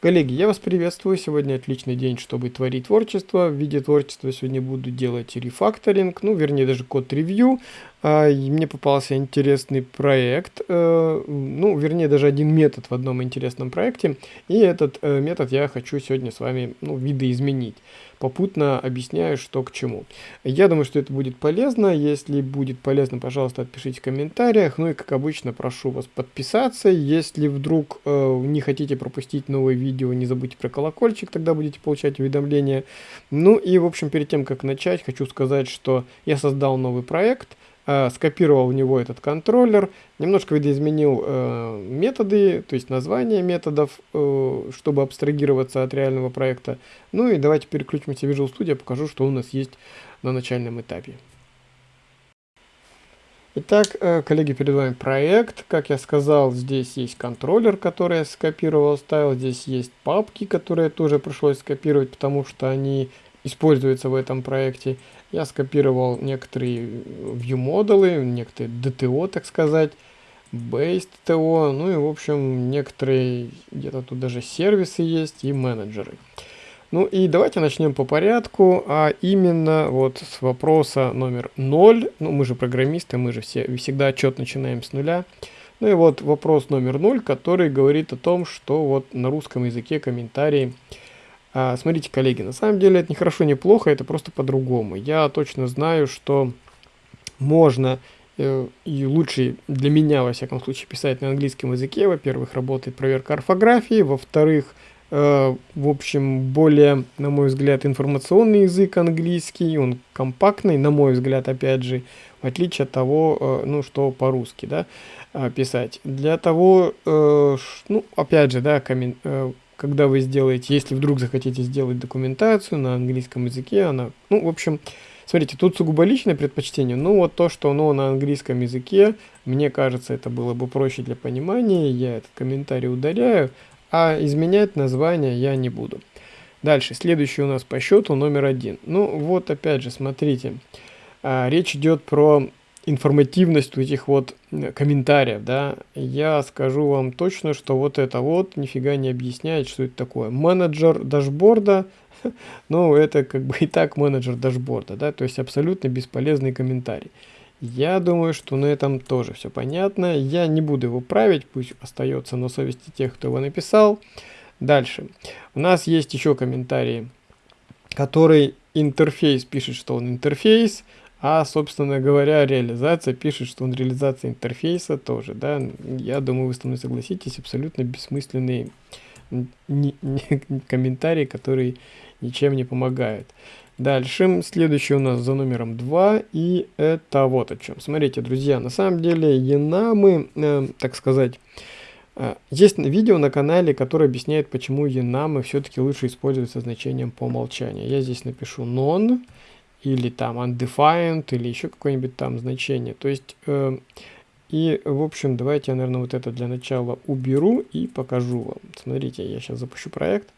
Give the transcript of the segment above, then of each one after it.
Коллеги, я вас приветствую. Сегодня отличный день, чтобы творить творчество. В виде творчества сегодня буду делать рефакторинг, ну, вернее, даже код-ревью. А, мне попался интересный проект, э, ну, вернее, даже один метод в одном интересном проекте. И этот э, метод я хочу сегодня с вами, ну, видоизменить. Попутно объясняю, что к чему. Я думаю, что это будет полезно. Если будет полезно, пожалуйста, отпишите в комментариях. Ну и, как обычно, прошу вас подписаться. Если вдруг э, не хотите пропустить новые видео, не забудьте про колокольчик, тогда будете получать уведомления. Ну и, в общем, перед тем, как начать, хочу сказать, что я создал новый проект, скопировал в него этот контроллер, немножко видоизменил э, методы, то есть название методов, э, чтобы абстрагироваться от реального проекта. Ну и давайте переключимся в Visual Studio, покажу, что у нас есть на начальном этапе. Итак, э, коллеги, перед вами проект. Как я сказал, здесь есть контроллер, который я скопировал, ставил. Здесь есть папки, которые тоже пришлось скопировать, потому что они используются в этом проекте. Я скопировал некоторые view-модулы, некоторые DTO, так сказать, based TO, ну и, в общем, некоторые, где-то тут даже сервисы есть и менеджеры. Ну и давайте начнем по порядку, а именно вот с вопроса номер 0. Ну мы же программисты, мы же все, всегда отчет начинаем с нуля. Ну и вот вопрос номер 0, который говорит о том, что вот на русском языке комментарии. А, смотрите, коллеги, на самом деле это не хорошо, не плохо, это просто по-другому. Я точно знаю, что можно э, и лучше для меня, во всяком случае, писать на английском языке. Во-первых, работает проверка орфографии, во-вторых, Э, в общем, более, на мой взгляд, информационный язык английский, он компактный, на мой взгляд, опять же, в отличие от того, э, ну, что по-русски, да, писать. Для того, ну, опять же, да, коммен... когда вы сделаете, если вдруг захотите сделать документацию на английском языке, она, ну, в общем, смотрите, тут сугубо личное предпочтение, ну, вот то, что оно на английском языке, мне кажется, это было бы проще для понимания, я этот комментарий удаляю, а изменять название я не буду. Дальше, следующий у нас по счету номер один. Ну вот опять же, смотрите, а, речь идет про информативность этих вот комментариев, да, я скажу вам точно, что вот это вот нифига не объясняет, что это такое. Менеджер дашборда, ну, это как бы и так менеджер дашборда, да, то есть абсолютно бесполезный комментарий. Я думаю, что на этом тоже все понятно. Я не буду его править, пусть остается на совести тех, кто его написал. Дальше. У нас есть еще комментарии, который интерфейс пишет, что он интерфейс, а, собственно говоря, реализация пишет, что он реализация интерфейса тоже, да. Я думаю, вы со мной согласитесь, абсолютно бессмысленные комментарии, которые ничем не помогают. Дальше, следующий у нас за номером 2, и это вот о чем. Смотрите, друзья, на самом деле енамы, э, так сказать, э, есть видео на канале, которое объясняет, почему енамы все-таки лучше использовать со значением по умолчанию. Я здесь напишу non, или там undefined, или еще какое-нибудь там значение. То есть, э, и, в общем, давайте я, наверное, вот это для начала уберу и покажу вам. Смотрите, я сейчас запущу проект.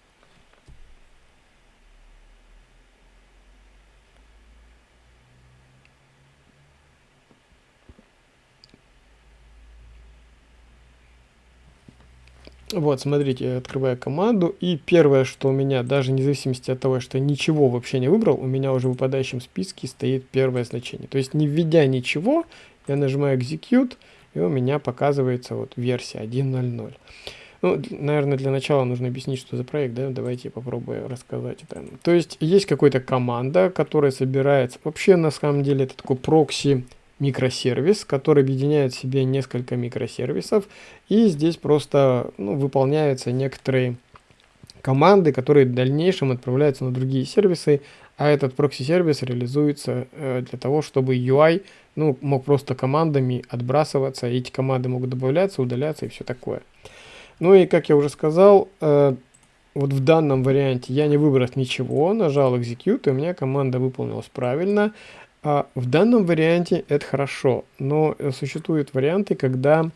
Вот, смотрите, я открываю команду, и первое, что у меня, даже независимости от того, что ничего вообще не выбрал, у меня уже в выпадающем списке стоит первое значение. То есть, не введя ничего, я нажимаю Execute, и у меня показывается вот версия 1.0.0. Ну, наверное, для начала нужно объяснить, что за проект, да, давайте я попробую рассказать это. То есть, есть какая-то команда, которая собирается, вообще, на самом деле, это такой прокси микросервис, который объединяет в себе несколько микросервисов, и здесь просто ну, выполняются некоторые команды, которые в дальнейшем отправляются на другие сервисы, а этот прокси-сервис реализуется э, для того, чтобы UI ну, мог просто командами отбрасываться, и эти команды могут добавляться, удаляться и все такое. Ну и, как я уже сказал, э, вот в данном варианте я не выбрал ничего, нажал Execute, и у меня команда выполнилась правильно. А в данном варианте это хорошо, но э, существуют варианты, когда,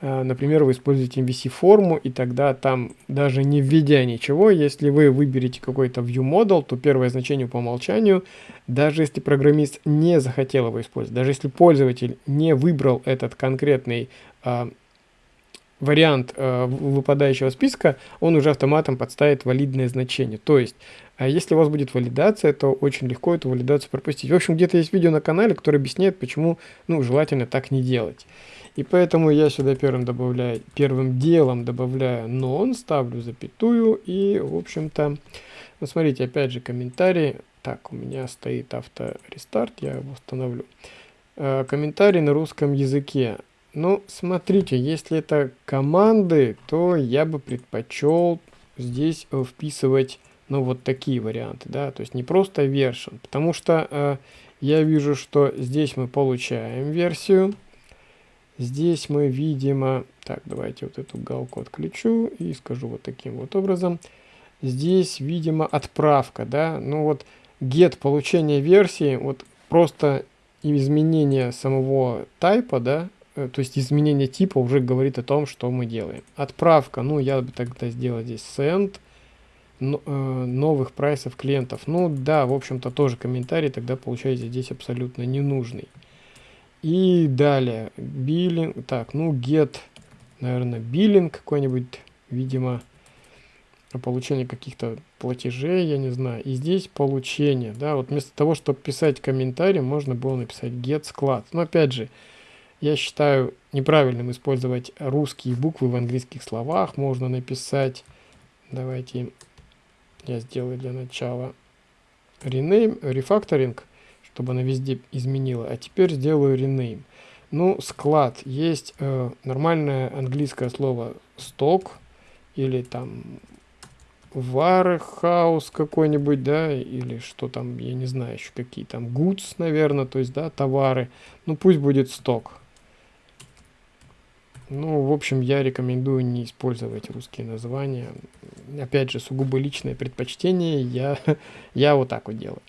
э, например, вы используете MVC-форму, и тогда там, даже не введя ничего, если вы выберете какой-то view model, то первое значение по умолчанию, даже если программист не захотел его использовать, даже если пользователь не выбрал этот конкретный а, вариант э, выпадающего списка, он уже автоматом подставит валидное значение. То есть, э, если у вас будет валидация, то очень легко эту валидацию пропустить. В общем, где-то есть видео на канале, которое объясняет, почему ну, желательно так не делать. И поэтому я сюда первым добавляю, первым делом добавляю non, ставлю запятую и, в общем-то, ну, смотрите, опять же, комментарий. Так, у меня стоит авторестарт, я его установлю. Э, комментарий на русском языке. Ну, смотрите, если это команды, то я бы предпочел здесь вписывать, ну, вот такие варианты, да, то есть не просто version, потому что э, я вижу, что здесь мы получаем версию, здесь мы, видимо, так, давайте вот эту галку отключу и скажу вот таким вот образом, здесь, видимо, отправка, да, ну вот get получение версии, вот просто изменение самого тайпа, да, Э, то есть изменение типа уже говорит о том, что мы делаем. Отправка, ну я бы тогда сделал здесь send э, новых прайсов клиентов. Ну да, в общем-то тоже комментарий тогда получается здесь абсолютно ненужный. И далее, биллинг, так, ну get, наверное, биллинг какой-нибудь, видимо, получение каких-то платежей, я не знаю. И здесь получение, да, вот вместо того, чтобы писать комментарий, можно было написать get склад. Но опять же, я считаю неправильным использовать русские буквы в английских словах. Можно написать, давайте я сделаю для начала rename, refactoring, чтобы она везде изменила. А теперь сделаю rename. Ну, склад. Есть э, нормальное английское слово сток или там warehouse какой-нибудь, да, или что там, я не знаю еще какие там, goods, наверное, то есть, да, товары. Ну, пусть будет сток. Ну, в общем, я рекомендую не использовать русские названия. Опять же, сугубо личное предпочтение, я, я вот так вот делаю.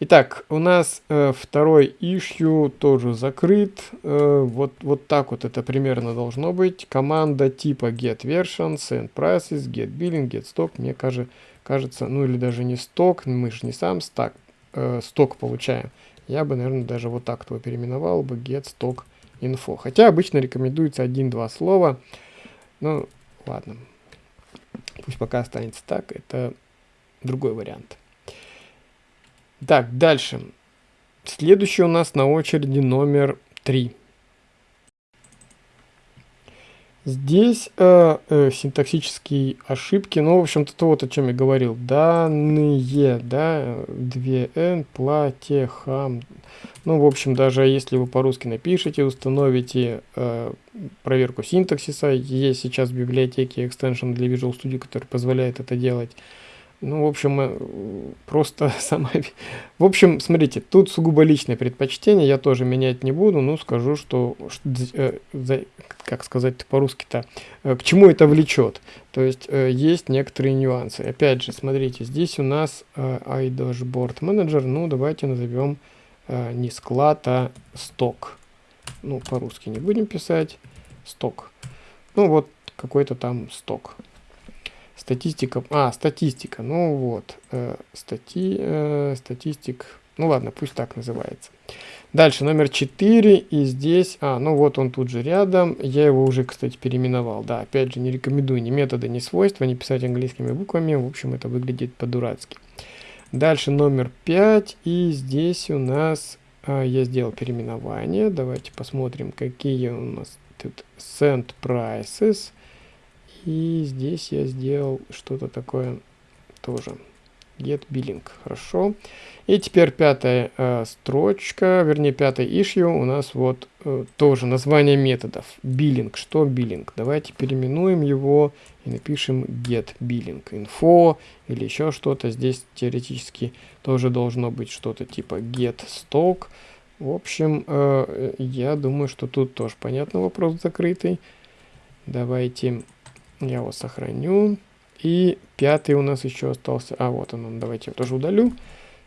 Итак, у нас э, второй issue тоже закрыт. Э, вот, вот так вот это примерно должно быть. Команда типа get version, send prices, get billing, get stock. Мне кажется, кажется, ну или даже не сток, мы же не сам стак, э, получаем. Я бы, наверное, даже вот так его переименовал бы get stock info. Хотя обычно рекомендуется один-два слова. Ну, ладно. Пусть пока останется так. Это другой вариант. Так, дальше. Следующий у нас на очереди номер 3. Здесь э, э, синтаксические ошибки, ну, в общем-то, то вот о чем я говорил. Данные, да, 2n, платье, хам. Ну, в общем, даже если вы по-русски напишите, установите э, проверку синтаксиса, есть сейчас в библиотеке экстеншн для Visual Studio, который позволяет это делать. Ну, в общем, э, просто сама... В общем, смотрите, тут сугубо личное предпочтение, я тоже менять не буду, но скажу, что, э, как сказать по-русски-то, э, к чему это влечет. То есть, есть некоторые нюансы. Опять же, смотрите, здесь у нас iDashboard Manager, ну, давайте назовем не склад, а сток. Ну, по-русски не будем писать, сток. Ну, вот какой-то там сток. Статистика. А, статистика. Ну вот. Э, стати, э, статистик. Ну ладно, пусть так называется. Дальше номер 4. И здесь... А, ну вот он тут же рядом. Я его уже, кстати, переименовал. Да, опять же, не рекомендую ни метода, ни свойства, не писать английскими буквами. В общем, это выглядит по-дурацки. Дальше номер 5. И здесь у нас... А, я сделал переименование. Давайте посмотрим, какие у нас тут send prices. И здесь я сделал что-то такое тоже. Get billing. Хорошо. И теперь пятая э, строчка, вернее пятая issue у нас вот э, тоже название методов. Billing. Что billing? Давайте переименуем его и напишем get billing info или еще что-то. Здесь теоретически тоже должно быть что-то типа get stock. В общем, э, я думаю, что тут тоже понятно вопрос закрытый. Давайте я его сохраню. И пятый у нас еще остался. А, вот он, давайте я тоже удалю.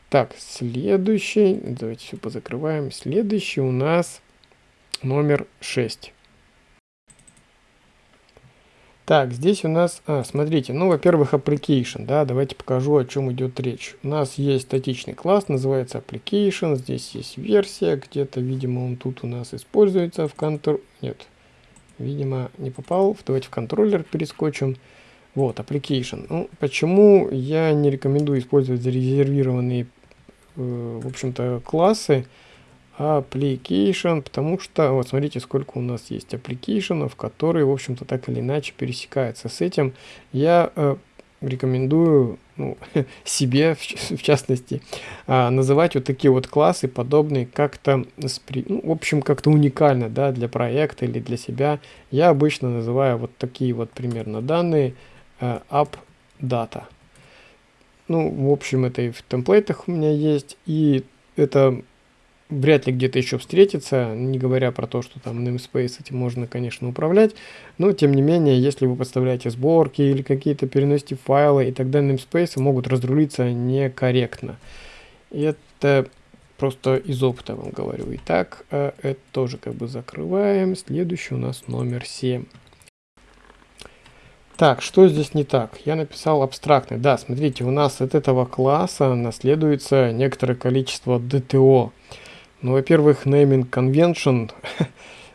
Так, следующий. Давайте все позакрываем. Следующий у нас номер 6. Так, здесь у нас, а, смотрите, ну, во-первых, application, да, давайте покажу, о чем идет речь. У нас есть статичный класс, называется application, здесь есть версия, где-то, видимо, он тут у нас используется в контур... Нет, видимо, не попал. Давайте в контроллер перескочим. Вот, application. Ну, почему я не рекомендую использовать зарезервированные, э, в общем-то, классы application, потому что, вот смотрите, сколько у нас есть application, которые, в общем-то, так или иначе пересекаются с этим. Я э, рекомендую ну, себе, в, частности, а, называть вот такие вот классы, подобные как-то, ну, в общем, как-то уникально, да, для проекта или для себя. Я обычно называю вот такие вот примерно данные а, app data. Ну, в общем, это и в темплейтах у меня есть, и это вряд ли где-то еще встретится, не говоря про то, что там namespace этим можно, конечно, управлять, но тем не менее, если вы подставляете сборки или какие-то переносите файлы, и тогда namespace могут разрулиться некорректно. И это просто из опыта вам говорю. Итак, э, это тоже как бы закрываем. Следующий у нас номер 7. Так, что здесь не так? Я написал абстрактный. Да, смотрите, у нас от этого класса наследуется некоторое количество DTO. Ну, во-первых, naming convention,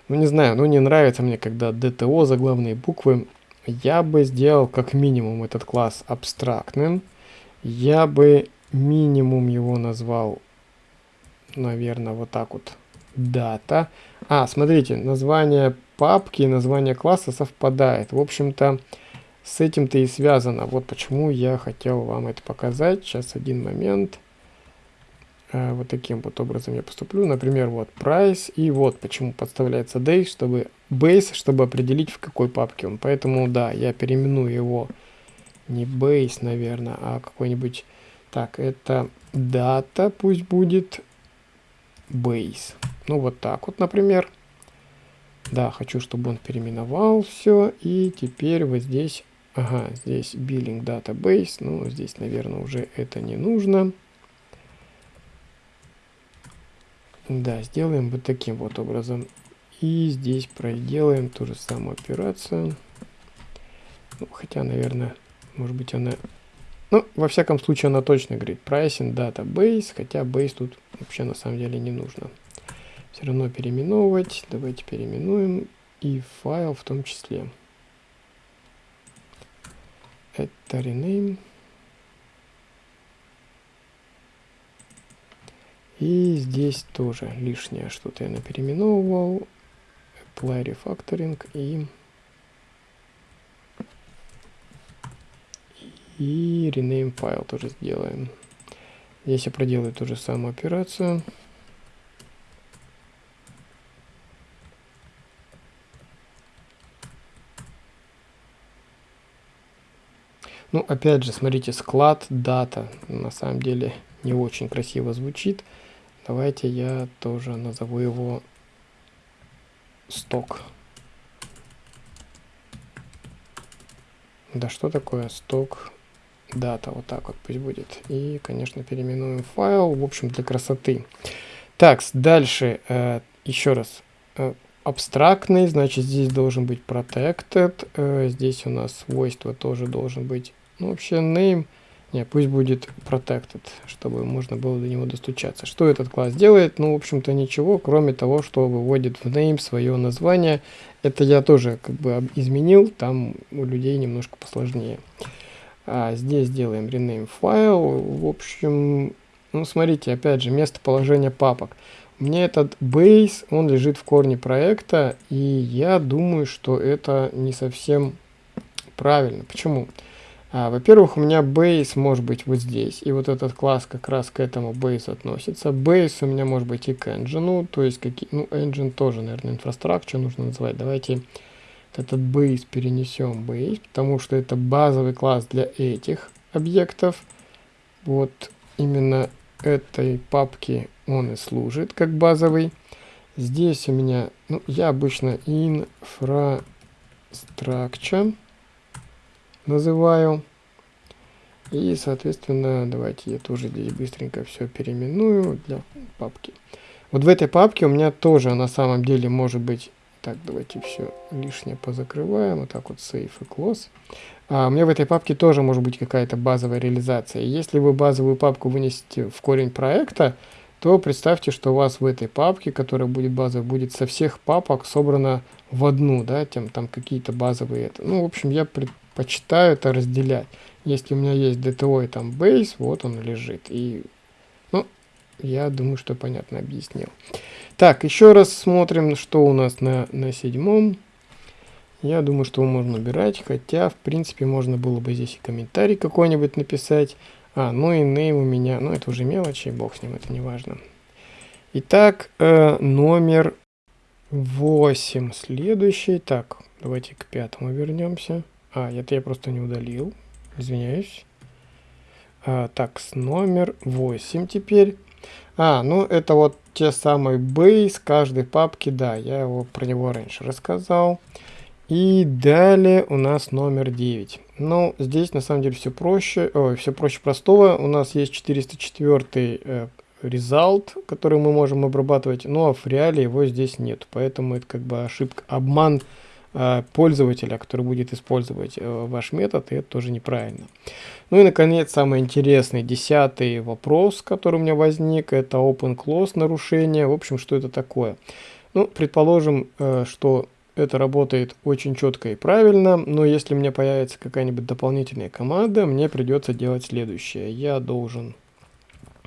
ну не знаю, ну не нравится мне, когда DTO заглавные буквы. Я бы сделал как минимум этот класс абстрактным. Я бы минимум его назвал, наверное, вот так вот, дата. А, смотрите, название папки и название класса совпадает. В общем-то, с этим-то и связано. Вот почему я хотел вам это показать. Сейчас один момент. Э, вот таким вот образом я поступлю. Например, вот price, и вот почему подставляется day, чтобы base, чтобы определить, в какой папке он. Поэтому, да, я переименую его не base, наверное, а какой-нибудь... Так, это data пусть будет base. Ну, вот так вот, например. Да, хочу, чтобы он переименовал все. И теперь вот здесь... Ага, здесь billing database. Ну, здесь, наверное, уже это не нужно. Да, сделаем вот таким вот образом. И здесь проделаем ту же самую операцию. Ну, хотя, наверное, может быть она... Ну, во всяком случае, она точно говорит pricing database, хотя base тут вообще на самом деле не нужно. Все равно переименовывать. Давайте переименуем и файл в том числе. Это rename. И здесь тоже лишнее что-то я напереименовывал. Apply Refactoring и... И rename файл тоже сделаем. Здесь я проделаю ту же самую операцию. Ну, опять же, смотрите, склад, дата. На самом деле не очень красиво звучит. Давайте я тоже назову его сток. Да что такое сток дата? Вот так вот пусть будет. И, конечно, переименуем файл, в общем, для красоты. Так, дальше, э, еще раз. Э, абстрактный, значит, здесь должен быть protected. Э, здесь у нас свойство тоже должен быть, ну, вообще, name не, пусть будет protected, чтобы можно было до него достучаться. Что этот класс делает? Ну, в общем-то, ничего, кроме того, что выводит в name свое название. Это я тоже как бы изменил, там у людей немножко посложнее. А здесь делаем rename файл. В общем, ну, смотрите, опять же, местоположение папок. У меня этот base, он лежит в корне проекта, и я думаю, что это не совсем правильно. Почему? Почему? А, Во-первых, у меня base может быть вот здесь, и вот этот класс как раз к этому base относится. Base у меня может быть и к engine, то есть, какие, ну, engine тоже, наверное, инфраструктура нужно называть. Давайте этот base перенесем base, потому что это базовый класс для этих объектов. Вот именно этой папки он и служит как базовый. Здесь у меня, ну, я обычно infrastructure называю. И, соответственно, давайте я тоже здесь быстренько все переименую для папки. Вот в этой папке у меня тоже на самом деле может быть... Так, давайте все лишнее позакрываем. Вот так вот save и close. А у меня в этой папке тоже может быть какая-то базовая реализация. Если вы базовую папку вынесете в корень проекта, то представьте, что у вас в этой папке, которая будет базовой, будет со всех папок собрана в одну, да, тем там какие-то базовые это. Ну, в общем, я предпочитаю это разделять. Если у меня есть DTO и там base, вот он лежит. И, ну, я думаю, что понятно объяснил. Так, еще раз смотрим, что у нас на, на седьмом. Я думаю, что можно убирать, хотя, в принципе, можно было бы здесь и комментарий какой-нибудь написать. А, ну и name у меня, ну это уже мелочи, бог с ним, это не важно. Итак, э, номер 8 следующий. Так, давайте к пятому вернемся. А, это я просто не удалил, извиняюсь. А, так, с номер 8 теперь. А, ну это вот те самые base каждой папки, да, я его про него раньше рассказал. И далее у нас номер 9. Ну, здесь на самом деле все проще, ой, все проще простого. У нас есть 404 э, result, который мы можем обрабатывать, но в реале его здесь нет. Поэтому это как бы ошибка, обман пользователя, который будет использовать э, ваш метод, и это тоже неправильно. Ну и, наконец, самый интересный, десятый вопрос, который у меня возник, это open-close нарушение. В общем, что это такое? Ну, предположим, э, что это работает очень четко и правильно, но если у меня появится какая-нибудь дополнительная команда, мне придется делать следующее. Я должен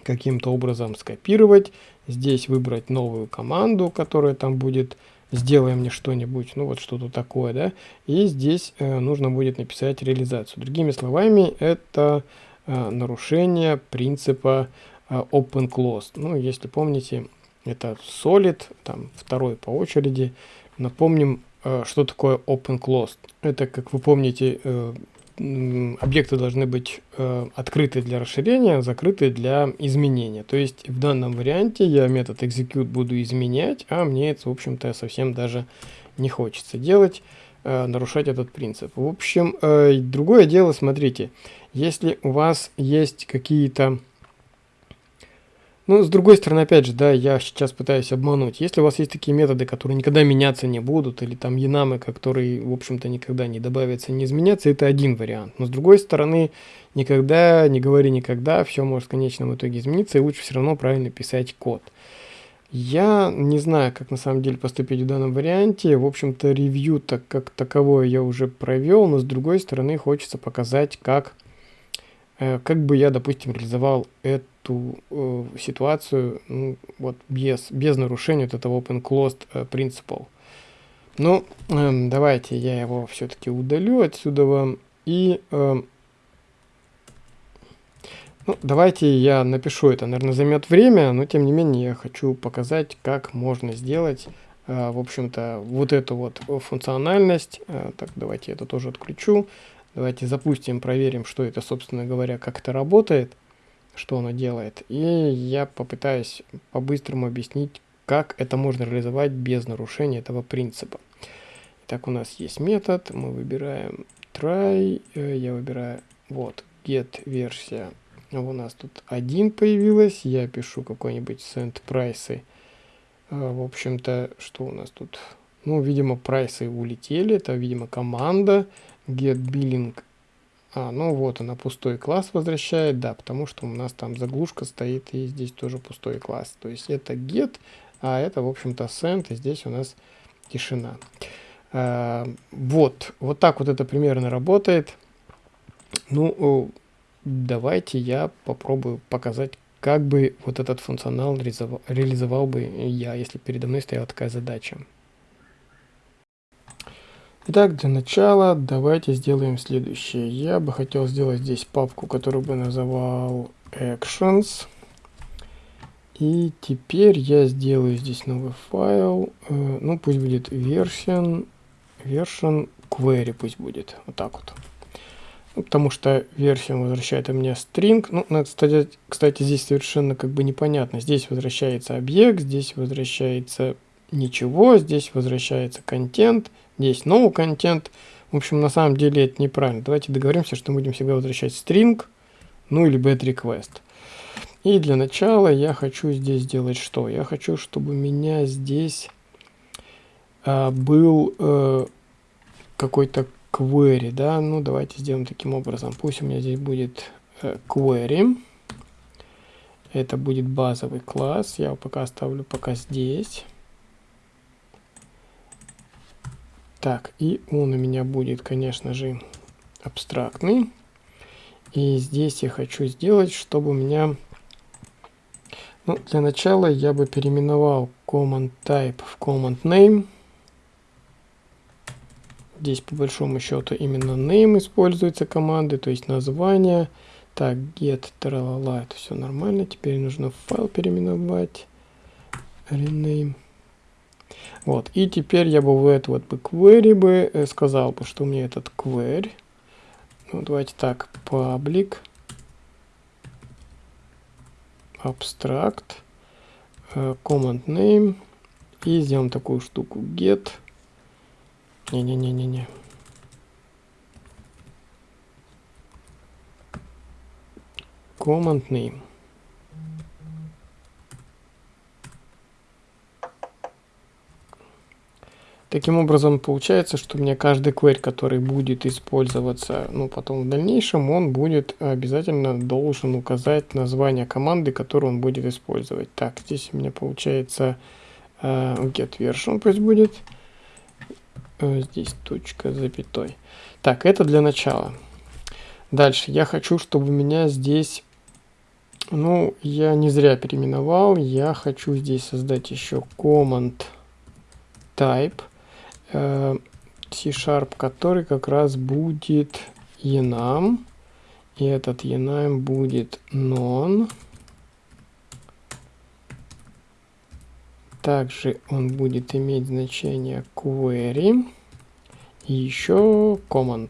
каким-то образом скопировать, здесь выбрать новую команду, которая там будет «сделай мне что-нибудь», ну вот что-то такое, да, и здесь э, нужно будет написать реализацию. Другими словами, это э, нарушение принципа э, open closed. Ну, если помните, это solid, там второй по очереди, Напомним, э, что такое open closed. Это, как вы помните, э, объекты должны быть э, открыты для расширения, закрыты для изменения. То есть в данном варианте я метод execute буду изменять, а мне это, в общем-то, совсем даже не хочется делать, нарушать этот принцип. В общем, другое дело, смотрите, если у вас есть какие-то ну, с другой стороны, опять же, да, я сейчас пытаюсь обмануть. Если у вас есть такие методы, которые никогда меняться не будут, или там янамы, которые, в общем-то, никогда не добавятся, не изменятся, это один вариант. Но с другой стороны, никогда, не говори никогда, все может в конечном итоге измениться, и лучше все равно правильно писать код. Я не знаю, как на самом деле поступить в данном варианте. В общем-то, ревью так как таковое я уже провел, но с другой стороны хочется показать, как, э, как бы я, допустим, реализовал это эту э, ситуацию ну, вот без, без нарушения вот этого open closed э, principle. Ну, э, давайте я его все-таки удалю отсюда вам. И э, ну, давайте я напишу это. Наверное, займет время, но тем не менее я хочу показать, как можно сделать, э, в общем-то, вот эту вот функциональность. Э, так, давайте это тоже отключу. Давайте запустим, проверим, что это, собственно говоря, как это работает что оно делает. И я попытаюсь по-быстрому объяснить, как это можно реализовать без нарушения этого принципа. Так у нас есть метод, мы выбираем try, э, я выбираю вот get версия. У нас тут один появилась, я пишу какой-нибудь send price. Э, в общем-то, что у нас тут? Ну, видимо, прайсы улетели, это, видимо, команда get billing а, ну вот она пустой класс возвращает, да, потому что у нас там заглушка стоит и здесь тоже пустой класс. То есть это get, а это, в общем-то, send, и здесь у нас тишина. А, вот, вот так вот это примерно работает. Ну, давайте я попробую показать, как бы вот этот функционал реализовал, реализовал бы я, если передо мной стояла такая задача. Итак, для начала давайте сделаем следующее. Я бы хотел сделать здесь папку, которую бы называл actions. И теперь я сделаю здесь новый файл. Э, ну, пусть будет version, version query пусть будет. Вот так вот. Ну, потому что версия возвращает мне string. Ну, надо, кстати, кстати, здесь совершенно как бы непонятно. Здесь возвращается объект, здесь возвращается ничего, здесь возвращается контент, здесь no контент. В общем, на самом деле это неправильно. Давайте договоримся, что мы будем всегда возвращать string, ну или bad request. И для начала я хочу здесь сделать что? Я хочу, чтобы у меня здесь а, был а, какой-то query, да? Ну, давайте сделаем таким образом. Пусть у меня здесь будет а, query. Это будет базовый класс. Я его пока оставлю пока здесь. Так, и он у меня будет, конечно же, абстрактный. И здесь я хочу сделать, чтобы у меня... Ну, для начала я бы переименовал command type в command name. Здесь по большому счету именно name используется команды, то есть название. Так, get, тралала, это все нормально. Теперь нужно файл переименовать. Rename. Вот, и теперь я бы в эту вот бы query бы э, сказал бы, что меня этот query. Ну, давайте так, public abstract э, command name и сделаем такую штуку get не-не-не-не-не. Command name. Таким образом, получается, что у меня каждый query, который будет использоваться, ну, потом в дальнейшем, он будет обязательно должен указать название команды, которую он будет использовать. Так, здесь у меня получается uh, get version пусть будет. Э, здесь точка запятой. Так, это для начала. Дальше я хочу, чтобы у меня здесь, ну, я не зря переименовал, я хочу здесь создать еще command type э, C-Sharp, который как раз будет enum, и этот enum будет non. Также он будет иметь значение query и еще command.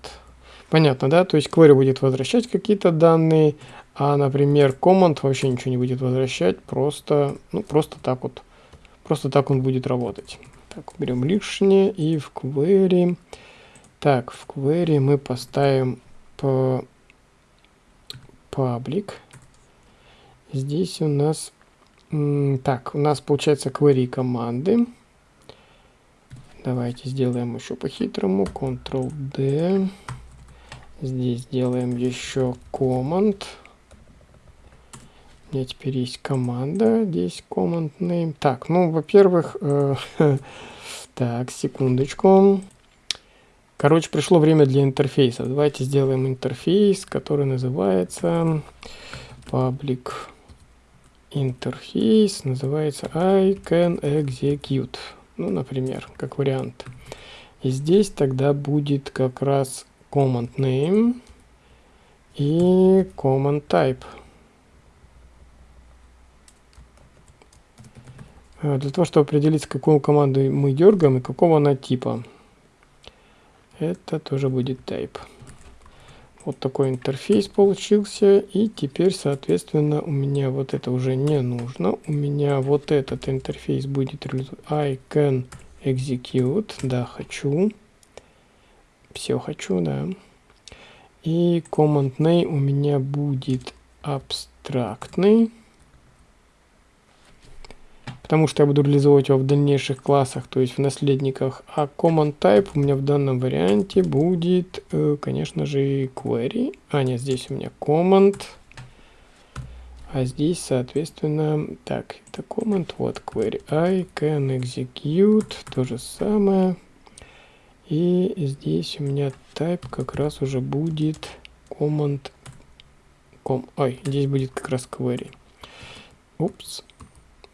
Понятно, да? То есть query будет возвращать какие-то данные, а, например, command вообще ничего не будет возвращать, просто, ну, просто так вот. Просто так он будет работать. Так, берем лишнее и в query. Так, в query мы поставим по public. Здесь у нас так, у нас получается query команды. Давайте сделаем еще по-хитрому. Ctrl-D. Здесь сделаем еще command. У меня теперь есть команда. Здесь command name. Так, ну, во-первых, э, так, секундочку. Короче, пришло время для интерфейса. Давайте сделаем интерфейс, который называется public интерфейс называется I can execute. Ну, например, как вариант. И здесь тогда будет как раз command name и command type. Для того, чтобы определить, какую команду мы дергаем и какого она типа. Это тоже будет type. Вот такой интерфейс получился. И теперь, соответственно, у меня вот это уже не нужно. У меня вот этот интерфейс будет I can execute. Да, хочу. Все хочу, да. И command name у меня будет абстрактный потому что я буду реализовывать его в дальнейших классах, то есть в наследниках. А command type у меня в данном варианте будет, э, конечно же, query. А, нет, здесь у меня command. А здесь, соответственно, так, это command, вот query. I can execute, то же самое. И здесь у меня type как раз уже будет command. Com, ой, здесь будет как раз query. Упс.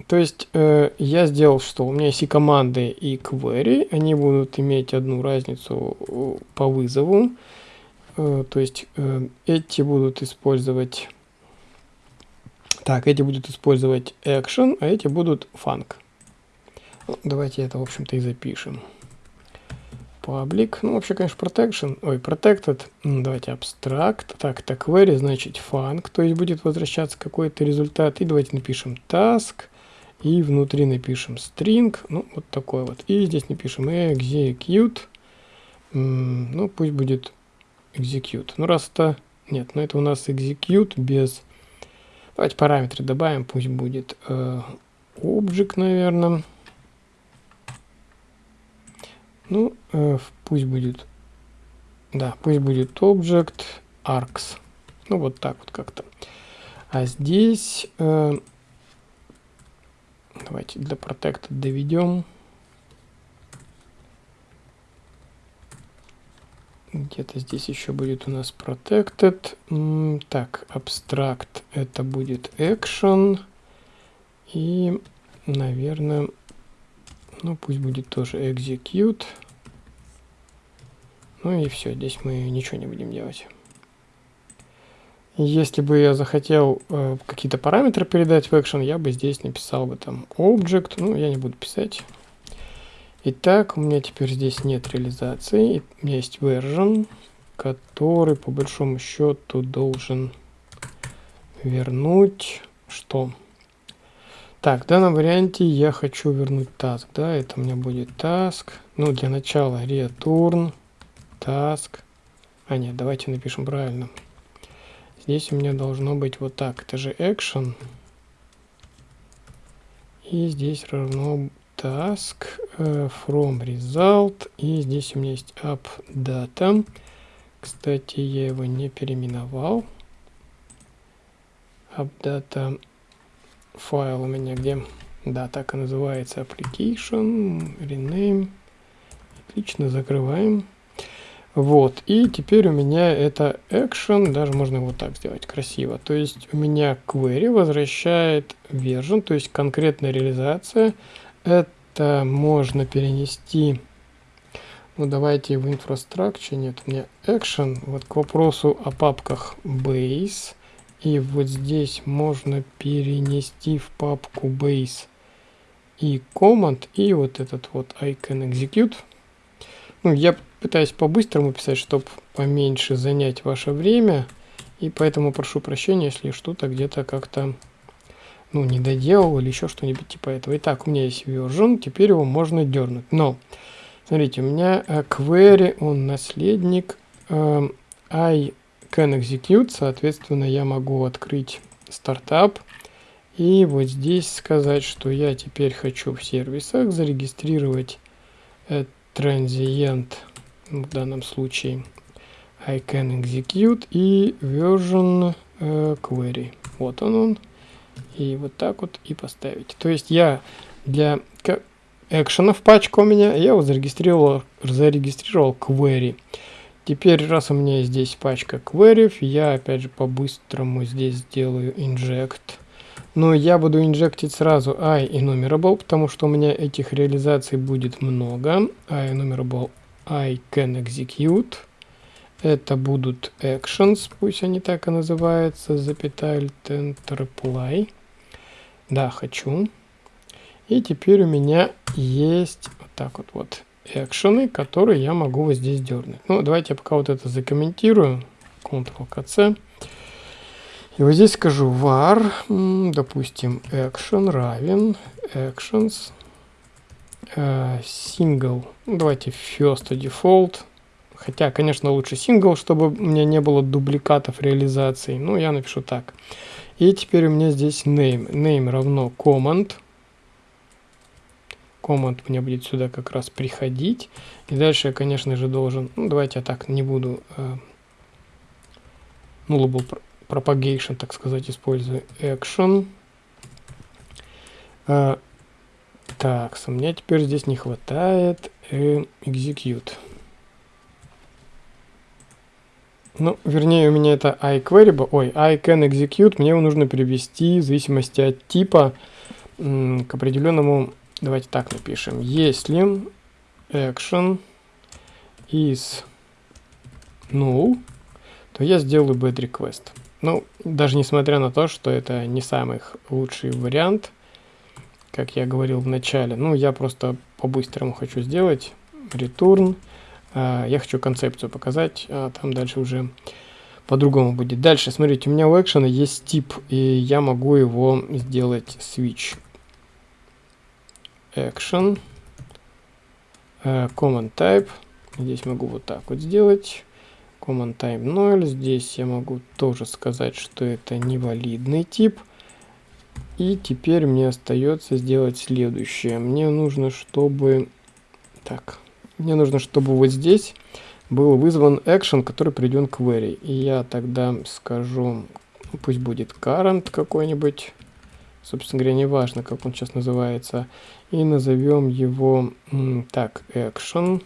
То есть э, я сделал что? У меня есть и команды, и query. Они будут иметь одну разницу э, по вызову. Э, то есть э, эти будут использовать... Так, эти будут использовать action, а эти будут func. Ну, давайте это, в общем-то, и запишем. Public. Ну, вообще, конечно, protection. Ой, protected. Давайте abstract. Так, так, query, значит, func. То есть будет возвращаться какой-то результат. И давайте напишем task и внутри напишем string, ну, вот такой вот. И здесь напишем execute, ну, пусть будет execute. Ну, раз это, нет, ну, это у нас execute без, давайте параметры добавим, пусть будет э, object, наверное. Ну, э, пусть будет, да, пусть будет object arcs. Ну, вот так вот как-то. А здесь... Э, Давайте для протекта доведем. Где-то здесь еще будет у нас protected. Так, abstract это будет action. И, наверное, ну пусть будет тоже execute. Ну и все, здесь мы ничего не будем делать. Если бы я захотел э, какие-то параметры передать в action, я бы здесь написал бы там object, ну я не буду писать. Итак, у меня теперь здесь нет реализации, у меня есть version, который по большому счету должен вернуть что? Так, в данном варианте я хочу вернуть task, да, это у меня будет task. Ну, для начала return task. А нет, давайте напишем правильно. Здесь у меня должно быть вот так. Это же action. И здесь равно task uh, from result. И здесь у меня есть updata. Кстати, я его не переименовал. Updata файл у меня где? Да, так и называется application, rename. Отлично, закрываем. Вот, и теперь у меня это action, даже можно вот так сделать красиво. То есть у меня query возвращает version, то есть конкретная реализация. Это можно перенести, ну давайте в infrastructure, нет, у меня action, вот к вопросу о папках base. И вот здесь можно перенести в папку base и command, и вот этот вот I can execute. Ну, я пытаюсь по-быстрому писать, чтобы поменьше занять ваше время. И поэтому прошу прощения, если что-то где-то как-то ну, не доделал или еще что-нибудь типа этого. Итак, у меня есть version, теперь его можно дернуть. Но, смотрите, у меня uh, query, он наследник uh, I can execute, соответственно, я могу открыть стартап и вот здесь сказать, что я теперь хочу в сервисах зарегистрировать uh, transient в данном случае I can execute и version uh, query. Вот он он. И вот так вот и поставить. То есть я для экшенов пачка у меня, я вот зарегистрировал, зарегистрировал query. Теперь, раз у меня здесь пачка query, я опять же по-быстрому здесь сделаю inject. Но я буду инжектить сразу i enumerable, потому что у меня этих реализаций будет много. i enumerable I can execute. Это будут actions, пусть они так и называются, запятая enter apply. Да, хочу. И теперь у меня есть вот так вот вот экшены, которые я могу вот здесь дернуть. Ну, давайте я пока вот это закомментирую. Ctrl-C. И вот здесь скажу var, допустим, action равен actions uh, single. Ну, давайте first default. Хотя, конечно, лучше single, чтобы у меня не было дубликатов реализации. Ну, я напишу так. И теперь у меня здесь name. Name равно command. Command мне будет сюда как раз приходить. И дальше я, конечно же, должен... Ну, давайте я так не буду... Uh, nullable propagation, так сказать, использую. Action. Uh, так, у меня теперь здесь не хватает э, execute. Ну, вернее, у меня это iQuery, ой, I can execute, мне его нужно перевести в зависимости от типа к определенному, давайте так напишем, если action is null, то я сделаю bad request. Ну, даже несмотря на то, что это не самый лучший вариант, как я говорил в начале. Ну, я просто по-быстрому хочу сделать return. Uh, я хочу концепцию показать, а там дальше уже по-другому будет. Дальше, смотрите, у меня у экшена есть тип, и я могу его сделать switch. Action. Uh, command type. Здесь могу вот так вот сделать. Command type 0. Здесь я могу тоже сказать, что это невалидный тип. И теперь мне остается сделать следующее. Мне нужно, чтобы... Так, мне нужно, чтобы вот здесь был вызван action, который приведен к query. И я тогда скажу, пусть будет current какой-нибудь. Собственно говоря, не важно, как он сейчас называется. И назовем его так, action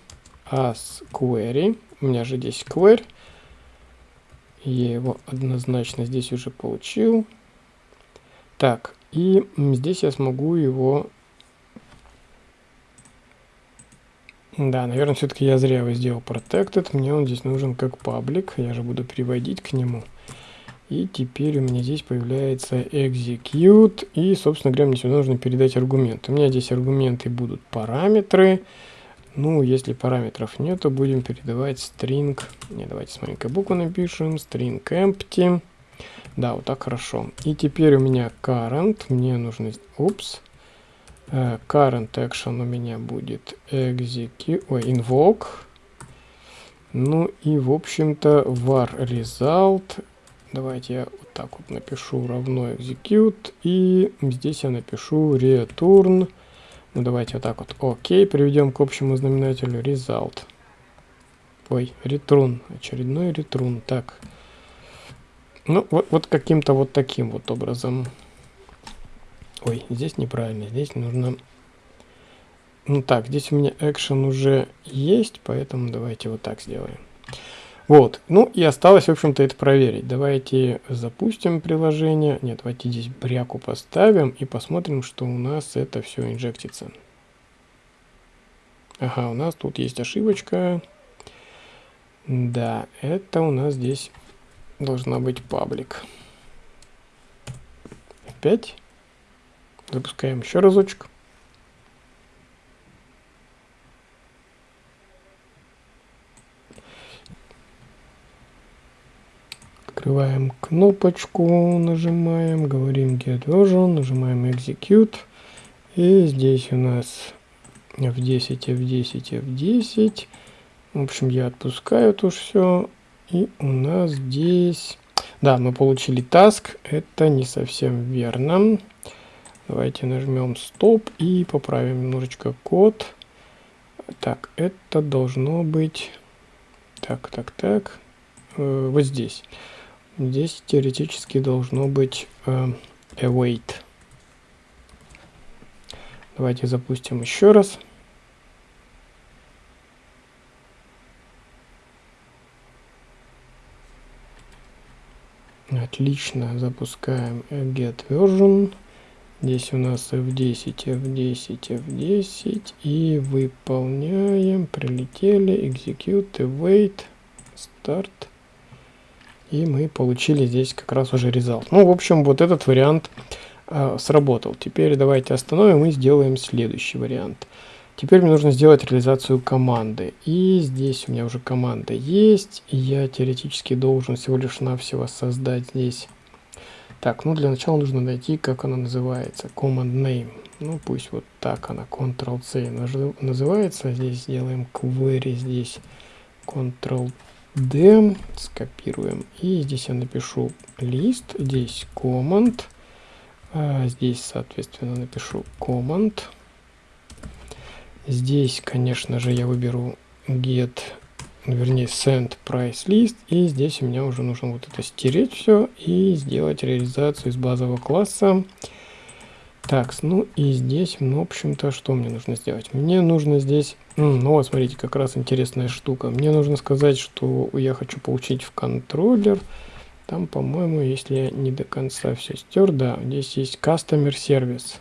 as query. у меня же здесь query. Я его однозначно здесь уже получил. Так, и здесь я смогу его... Да, наверное, все-таки я зря его сделал protected. Мне он здесь нужен как паблик. Я же буду приводить к нему. И теперь у меня здесь появляется execute. И, собственно говоря, мне сюда нужно передать аргумент. У меня здесь аргументы будут параметры. Ну, если параметров нет, то будем передавать string. Не, давайте с маленькой буквы напишем. String empty. Да, вот так хорошо. И теперь у меня current. Мне нужно... Упс. Uh, current action у меня будет execute... Ой, invoke. Ну и, в общем-то, var result Давайте я вот так вот напишу равно execute. И здесь я напишу return. Ну, давайте вот так вот. Окей, приведем к общему знаменателю result. Ой, return. Очередной return. Так. Ну, вот, вот каким-то вот таким вот образом. Ой, здесь неправильно. Здесь нужно... Ну так, здесь у меня action уже есть, поэтому давайте вот так сделаем. Вот, ну и осталось, в общем-то, это проверить. Давайте запустим приложение. Нет, давайте здесь бряку поставим и посмотрим, что у нас это все инжектится. Ага, у нас тут есть ошибочка. Да, это у нас здесь должна быть паблик. Опять. Запускаем еще разочек. Открываем кнопочку, нажимаем, говорим get version, нажимаем execute. И здесь у нас F10, F10, F10. В общем, я отпускаю это все. И у нас здесь... Да, мы получили task. Это не совсем верно. Давайте нажмем стоп и поправим немножечко код. Так, это должно быть... Так, так, так. Э, вот здесь. Здесь теоретически должно быть э, await. Давайте запустим еще раз. Отлично, запускаем get version. Здесь у нас F10, F10, F10. И выполняем. Прилетели. Execute, await, start. И мы получили здесь как раз уже result. Ну, в общем, вот этот вариант э, сработал. Теперь давайте остановим и сделаем следующий вариант. Теперь мне нужно сделать реализацию команды. И здесь у меня уже команда есть. Я теоретически должен всего лишь навсего создать здесь. Так, ну для начала нужно найти, как она называется. Command name. Ну пусть вот так она, Ctrl-C называется. Здесь сделаем query, здесь Ctrl-C d, скопируем, и здесь я напишу лист, здесь command, а здесь, соответственно, напишу command. Здесь, конечно же, я выберу get, вернее, send price list, и здесь у меня уже нужно вот это стереть все и сделать реализацию из базового класса. Так, ну и здесь, ну, в общем-то, что мне нужно сделать? Мне нужно здесь, ну вот, смотрите, как раз интересная штука. Мне нужно сказать, что я хочу получить в контроллер. Там, по-моему, если я не до конца все стер, да, здесь есть Customer Service.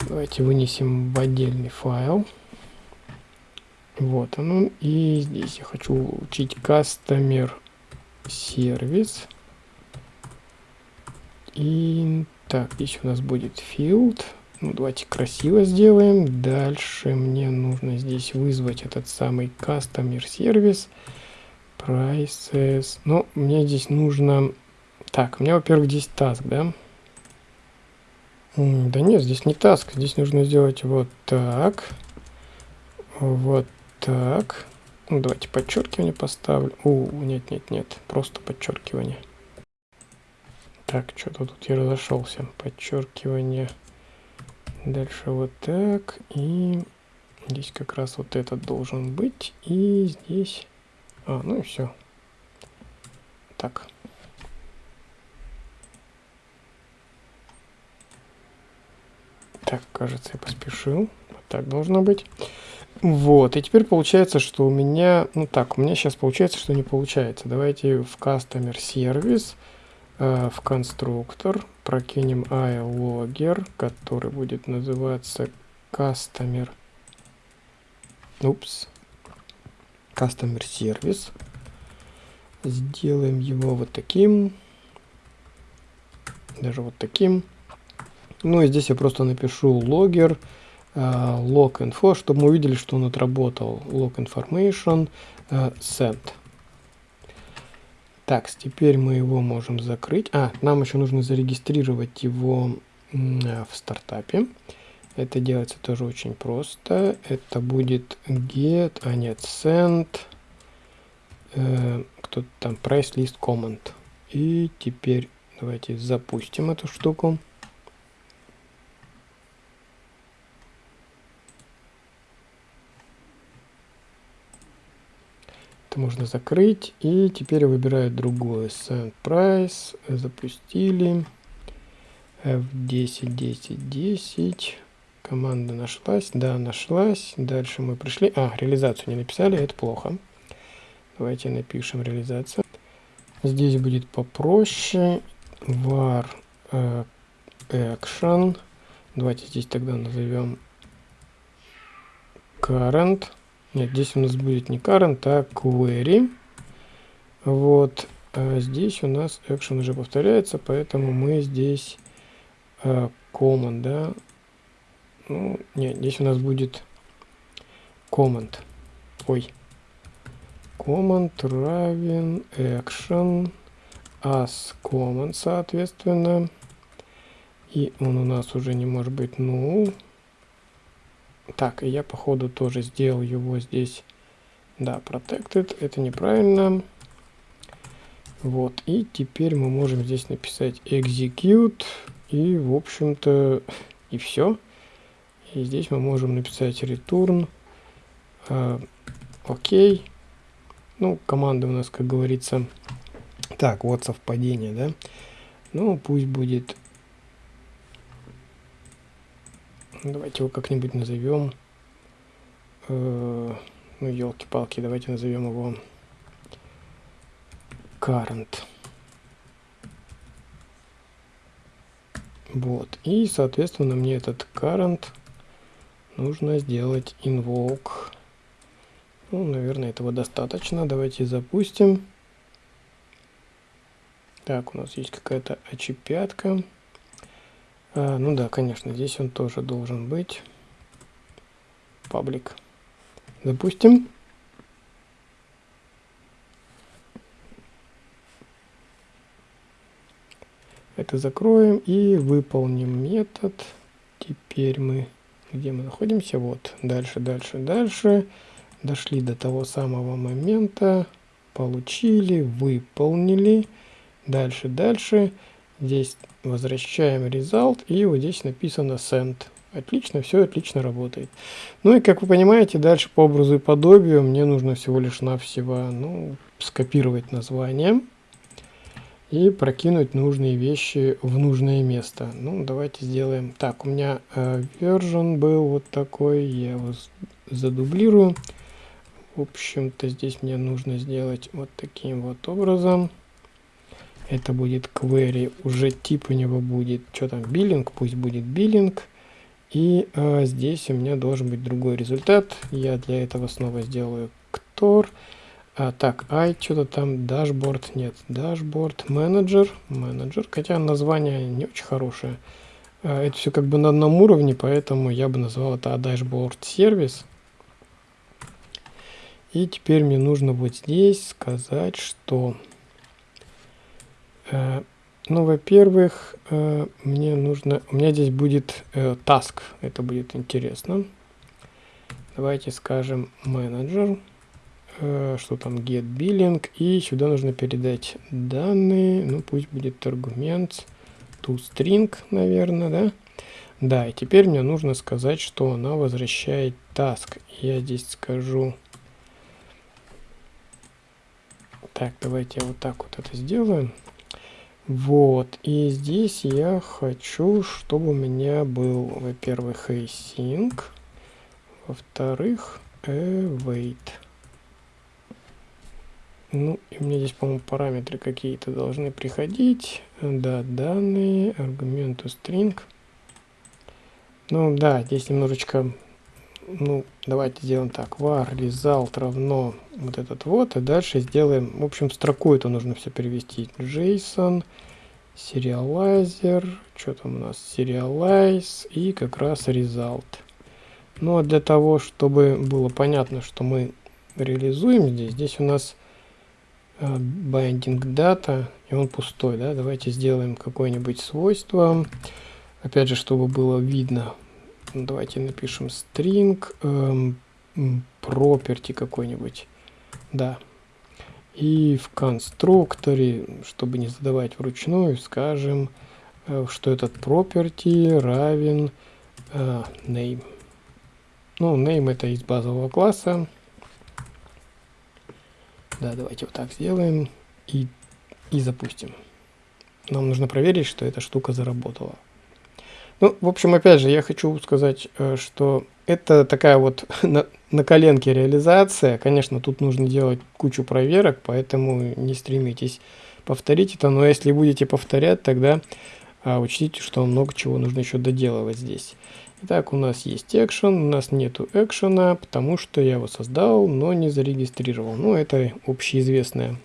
Давайте вынесем в отдельный файл. Вот оно. И здесь я хочу получить Customer Service. И так, здесь у нас будет field. Ну, давайте красиво сделаем. Дальше мне нужно здесь вызвать этот самый customer service. Prices. Ну, мне здесь нужно... Так, у меня, во-первых, здесь task, да? Да нет, здесь не task. Здесь нужно сделать вот так. Вот так. Ну, давайте подчеркивание поставлю. О, нет, нет, нет. Просто подчеркивание. Так, что-то тут я разошелся. Подчеркивание. Дальше вот так. И здесь как раз вот этот должен быть. И здесь... А, ну и все. Так. Так, кажется, я поспешил. Вот так должно быть. Вот, и теперь получается, что у меня, ну так, у меня сейчас получается, что не получается. Давайте в Customer Service, э, в конструктор прокинем iLogger, который будет называться Customer, упс, Customer Service. Сделаем его вот таким, даже вот таким. Ну и здесь я просто напишу logger, uh, log info, чтобы мы увидели, что он отработал. Log information uh, send. Так, теперь мы его можем закрыть. А, нам еще нужно зарегистрировать его в стартапе. Это делается тоже очень просто. Это будет get, а нет, send, э, кто-то там, price list comment. И теперь давайте запустим эту штуку. Это можно закрыть. И теперь выбираю другое. Send price. Запустили. F10, 10, 10. Команда нашлась. Да, нашлась. Дальше мы пришли. А, реализацию не написали. Это плохо. Давайте напишем реализацию. Здесь будет попроще. var э, action. Давайте здесь тогда назовем current. Нет, здесь у нас будет не current, а query. Вот. А здесь у нас action уже повторяется, поэтому мы здесь э, command, да. Ну, нет, здесь у нас будет command. Ой. Command равен action as command, соответственно. И он у нас уже не может быть null. Так, и я походу тоже сделал его здесь. Да, protected, это неправильно. Вот, и теперь мы можем здесь написать execute. И, в общем-то, и все. И здесь мы можем написать return. Э, окей. Ну, команда у нас, как говорится... Так, вот совпадение, да? Ну, пусть будет Давайте его как-нибудь назовем. Э, ну, елки-палки, давайте назовем его current. Вот. И, соответственно, мне этот current нужно сделать invoke. Ну, наверное, этого достаточно. Давайте запустим. Так, у нас есть какая-то очепятка. А, ну да, конечно, здесь он тоже должен быть. Паблик. Допустим. Это закроем и выполним метод. Теперь мы, где мы находимся? Вот, дальше, дальше, дальше. Дошли до того самого момента. Получили, выполнили. Дальше, дальше. Здесь возвращаем result, и вот здесь написано send. Отлично, все отлично работает. Ну и как вы понимаете, дальше по образу и подобию мне нужно всего лишь навсего ну, скопировать название и прокинуть нужные вещи в нужное место. Ну, давайте сделаем так. У меня э, version был вот такой, я его задублирую. В общем-то, здесь мне нужно сделать вот таким вот образом. Это будет query, уже тип у него будет, что там, биллинг, пусть будет биллинг. И а, здесь у меня должен быть другой результат. Я для этого снова сделаю ктор. А, так, ай, что-то там, dashboard, нет, dashboard, manager, manager, хотя название не очень хорошее. А, это все как бы на одном уровне, поэтому я бы назвал это dashboard service. И теперь мне нужно вот здесь сказать, что Э, ну, во-первых, э, мне нужно... У меня здесь будет э, task. Это будет интересно. Давайте скажем менеджер. Что там get billing. И сюда нужно передать данные. Ну, пусть будет аргумент to string, наверное, да? Да, и теперь мне нужно сказать, что она возвращает task. Я здесь скажу... Так, давайте я вот так вот это сделаю. Вот, и здесь я хочу, чтобы у меня был, во-первых, async, во-вторых, await. Ну, и у меня здесь, по-моему, параметры какие-то должны приходить. Да, данные, аргументу string. Ну, да, здесь немножечко, ну, давайте сделаем так. var result равно вот этот вот, и дальше сделаем, в общем, строку это нужно все перевести. JSON, serializer, что там у нас, serialize и как раз result. Ну, а для того, чтобы было понятно, что мы реализуем здесь, здесь у нас Э, binding data, и он пустой, да, давайте сделаем какое-нибудь свойство, опять же, чтобы было видно, давайте напишем string, эм, property какой-нибудь, да, и в конструкторе, чтобы не задавать вручную, скажем, э, что этот property равен э, name. Ну, name это из базового класса, да, давайте вот так сделаем и, и запустим. Нам нужно проверить, что эта штука заработала. Ну, в общем, опять же, я хочу сказать, э, что это такая вот на, на коленке реализация. Конечно, тут нужно делать кучу проверок, поэтому не стремитесь повторить это. Но если будете повторять, тогда а, учтите, что много чего нужно еще доделывать здесь. Итак, у нас есть экшен, у нас нету экшена, потому что я его создал, но не зарегистрировал. Ну, это общеизвестная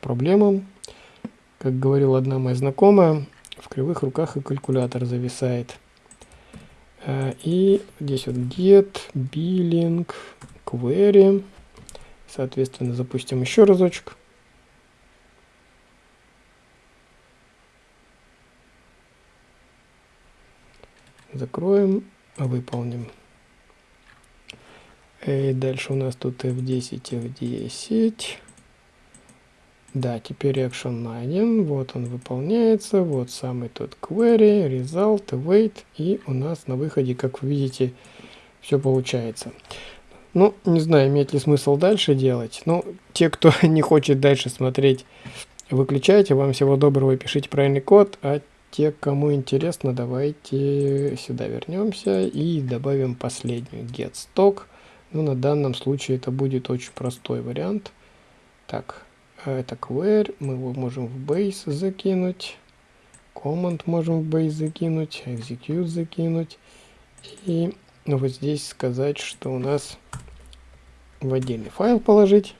проблема. Как говорила одна моя знакомая, в кривых руках и калькулятор зависает. Э, и здесь вот get, billing, query. Соответственно, запустим еще разочек. Закроем, выполним. И дальше у нас тут F10, F10. Да, теперь action найден. Вот он выполняется. Вот самый тот query, result, await. И у нас на выходе, как вы видите, все получается. Ну, не знаю, имеет ли смысл дальше делать. Но те, кто не хочет дальше смотреть, выключайте. Вам всего доброго, пишите правильный код. А те, кому интересно, давайте сюда вернемся и добавим последнюю get stock. Ну, на данном случае это будет очень простой вариант. Так, это query, мы его можем в base закинуть. Command можем в base закинуть, execute закинуть. И вот здесь сказать, что у нас в отдельный файл положить.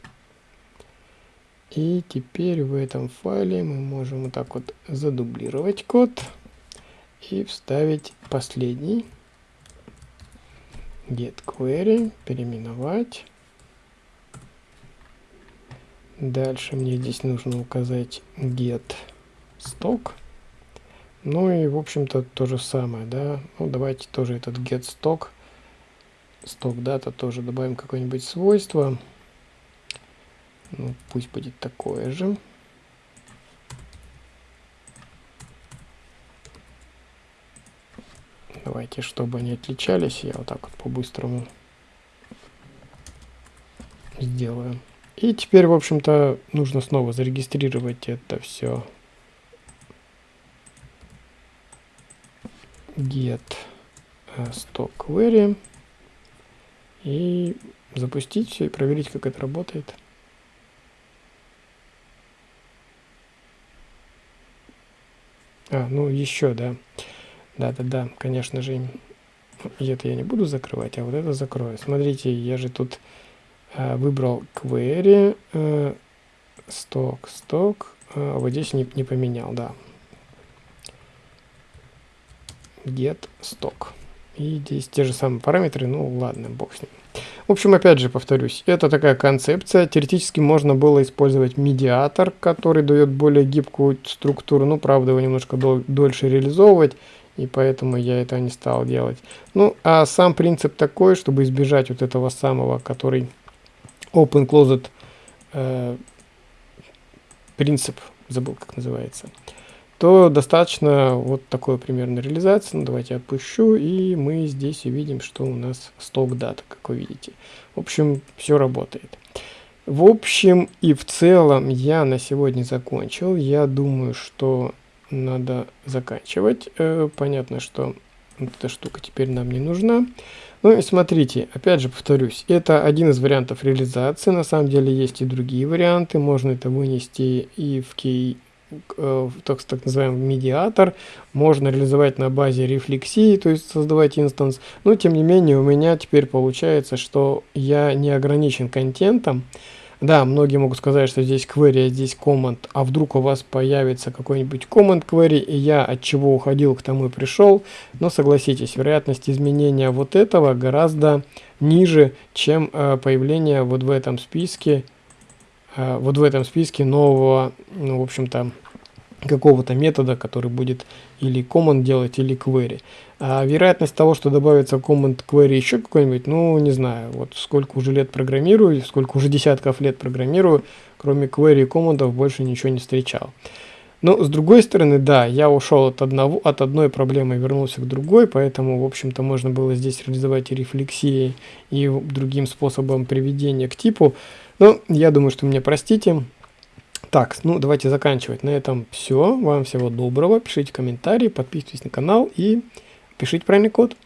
И теперь в этом файле мы можем вот так вот задублировать код и вставить последний get query, переименовать. Дальше мне здесь нужно указать get stock. Ну и, в общем-то, то же самое, да. Ну, давайте тоже этот get stock, stock data тоже добавим какое-нибудь свойство. Ну, пусть будет такое же. Давайте, чтобы они отличались, я вот так вот по-быстрому сделаю. И теперь, в общем-то, нужно снова зарегистрировать это все. Get э, stock query. И запустить все и проверить, как это работает. А, ну еще, да. Да-да-да, конечно же. Это я не буду закрывать, а вот это закрою. Смотрите, я же тут выбрал query, а, stock, stock. А, вот здесь не, не поменял, да. Get stock. И здесь те же самые параметры, ну ладно, бог с ним. В общем, опять же повторюсь, это такая концепция. Теоретически можно было использовать медиатор, который дает более гибкую структуру. Ну, правда, его немножко дол дольше реализовывать, и поэтому я это не стал делать. Ну, а сам принцип такой, чтобы избежать вот этого самого, который open closet э, принцип, забыл как называется то достаточно вот такой примерно реализации. Ну, давайте я отпущу, и мы здесь увидим, что у нас сток дата, как вы видите. В общем, все работает. В общем и в целом я на сегодня закончил. Я думаю, что надо заканчивать. Э, понятно, что эта штука теперь нам не нужна. Ну и смотрите, опять же повторюсь, это один из вариантов реализации, на самом деле есть и другие варианты, можно это вынести и в key э, так, так называемый медиатор, можно реализовать на базе рефлексии, то есть создавать инстанс, но тем не менее у меня теперь получается, что я не ограничен контентом, да, многие могут сказать, что здесь query, а здесь command, а вдруг у вас появится какой-нибудь command query, и я от чего уходил, к тому и пришел. Но согласитесь, вероятность изменения вот этого гораздо ниже, чем э, появление вот в этом списке, э, вот в этом списке нового, ну, в общем-то, какого-то метода, который будет или command делать, или query. А вероятность того, что добавится command query еще какой-нибудь, ну, не знаю, вот сколько уже лет программирую, сколько уже десятков лет программирую, кроме query и командов больше ничего не встречал. Но с другой стороны, да, я ушел от, одного, от одной проблемы и вернулся к другой, поэтому, в общем-то, можно было здесь реализовать и рефлексии, и другим способом приведения к типу. Но я думаю, что мне простите, так, ну давайте заканчивать. На этом все. Вам всего доброго. Пишите комментарии, подписывайтесь на канал и пишите правильный код.